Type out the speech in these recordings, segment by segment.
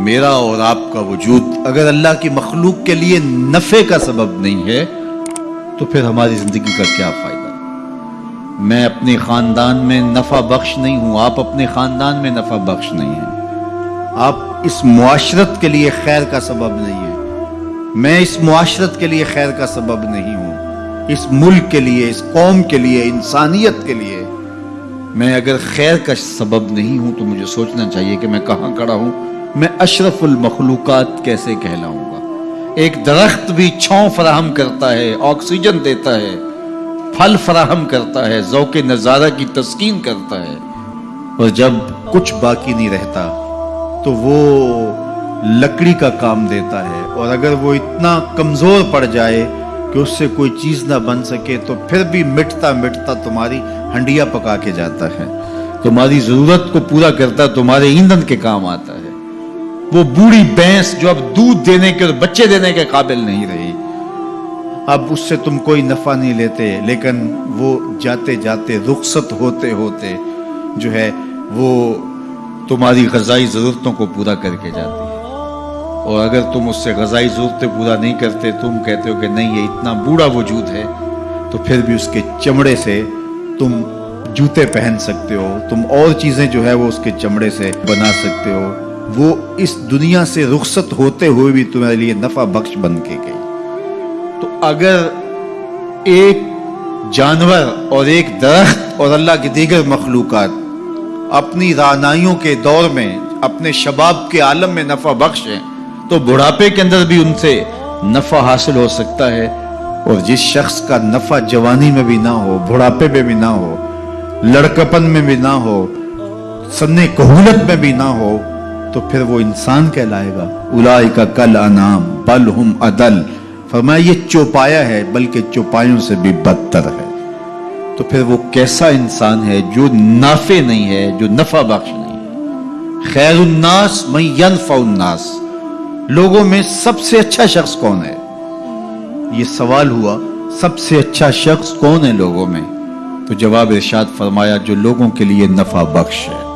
मेरा और आपका वजूद अगर अल्लाह की मखलूक के लिए नफ़े का सबब नहीं है तो फिर हमारी ज़िंदगी का क्या फ़ायदा? मैं अपने ख़ानदान में नफ़ा बख्श नहीं हूँ, आप अपने ख़ानदान में नफ़ा बख्श नहीं हैं। आप इस मुआशरत के लिए खैर का सबब नहीं है। मैं इस मुआशरत के लिए खैर का सबब नहीं हूँ। इस मुल्क के लिए, इस कौम के लिए, इंसानियत के लिए मैं अगर खैर का सबब नहीं हूँ तो मुझे सोचना चाहिए कि मैं कहाँ खड़ा हूँ। मैं अशरफुल मखलूक़ात कैसे कहलाऊँगा? एक दरख्त भी छाँव फराहम करता है, ऑक्सीजन देता है, फल फराहम करता है, जौक नज़ारा की तस्कीन करता है। और जब कुछ बाकी नहीं रहता तो वो लकड़ी का काम देता है। और अगर वो इतना कमज़ोर पड़ जाए कि उससे कोई चीज़ ना बन सके तो फिर भी मिटता मिटता तुम्हारी हंडिया पका के जाता है। तुम्हारी ज़रूरत को पूरा करता, तुम्हारे ईंधन के काम आता है। वो बूढ़ी भैंस जो अब दूध देने के और बच्चे देने के काबिल नहीं रही। अब उससे तुम कोई नफा नहीं लेते, लेकिन वो जाते जाते, रुखसत होते होते जो है, वो तुम्हारी गजाई ज़रूरतों को पूरा करके जाती है। और अगर तुम उससे गजाई ज़रूरतें पूरा नहीं करते, तुम कहते हो कि नहीं, ये इतना बूढ़ा वजूद है तो फिर भी उसके चमड़े से तुम जूते पहन सकते हो, तुम और चीज़ें जो है वो उसके चमड़े से बना सकते हो। वो इस दुनिया से रुखसत होते हुए भी तुम्हारे लिए नफा बख्श बन के गई तो अगर एक जानवर और एक दरख्त और अल्लाह की दीगर मखलूक़ात अपनी रानाइयों के दौर में, अपने शबाब के आलम में नफा बख्श है तो बुढ़ापे के अंदर भी उनसे नफा हासिल हो सकता है और जिस शख्स का नफा जवानी में भी ना हो, बुढ़ापे में भी ना हो, लड़कपन में भी ना हो सन्ने कहूलत में भी ना हो तो फिर वो इंसान कहलाएगा। उलाई का कल अनाम, बल हम अदल। फरमाया, ये चौपाया है, बल्कि चौपायों से भी बदतर है। तो फिर वो कैसा इंसान है जो नाफे नहीं है, जो नफा बख्श नहीं है? खैर उन्नास मई उन्नास लोगों में सबसे अच्छा शख्स कौन है? ये सवाल हुआ, सबसे अच्छा शख्स कौन है लोगों में? तो जवाब इरशाद फरमाया, जो लोगों के लिए नफा बख्श है,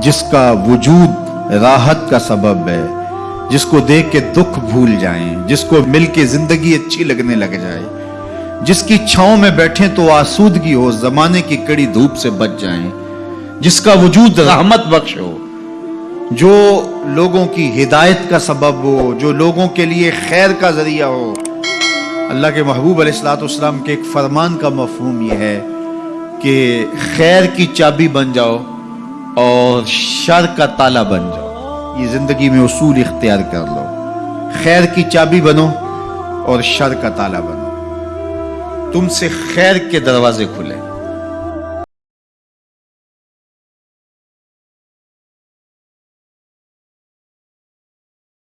जिसका वजूद राहत का सबब है, जिसको देख के दुख भूल जाएँ, जिसको मिल के ज़िंदगी अच्छी लगने लग जाए। जिसकी छाओ में बैठे तो आसूदगी हो, जमाने की कड़ी धूप से बच जाएँ। जिसका वजूद रहमत बख्श हो, जो लोगों की हिदायत का सबब हो, जो लोगों के लिए खैर का ज़रिया हो। अल्लाह के महबूब अलैहिस्सलाम के एक फरमान का मफहूम यह है कि खैर की चाबी बन जाओ और शर का ताला बन जाओ। ये ज़िंदगी में उसूल इख्तियार कर लो। खैर की चाबी बनो और शर का ताला बनो। तुमसे खैर के दरवाजे खुले।